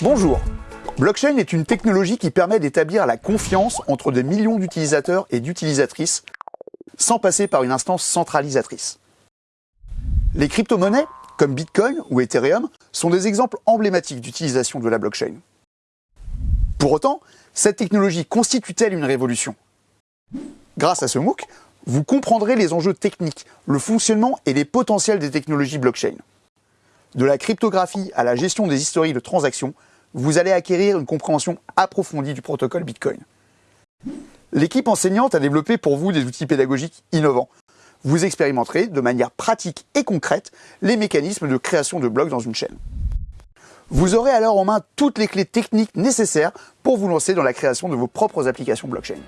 Bonjour Blockchain est une technologie qui permet d'établir la confiance entre des millions d'utilisateurs et d'utilisatrices sans passer par une instance centralisatrice. Les crypto-monnaies, comme Bitcoin ou Ethereum, sont des exemples emblématiques d'utilisation de la blockchain. Pour autant, cette technologie constitue-t-elle une révolution? Grâce à ce MOOC, vous comprendrez les enjeux techniques, le fonctionnement et les potentiels des technologies blockchain. De la cryptographie à la gestion des historiques de transactions, vous allez acquérir une compréhension approfondie du protocole Bitcoin. L'équipe enseignante a développé pour vous des outils pédagogiques innovants. Vous expérimenterez de manière pratique et concrète les mécanismes de création de blocs dans une chaîne. Vous aurez alors en main toutes les clés techniques nécessaires pour vous lancer dans la création de vos propres applications blockchain.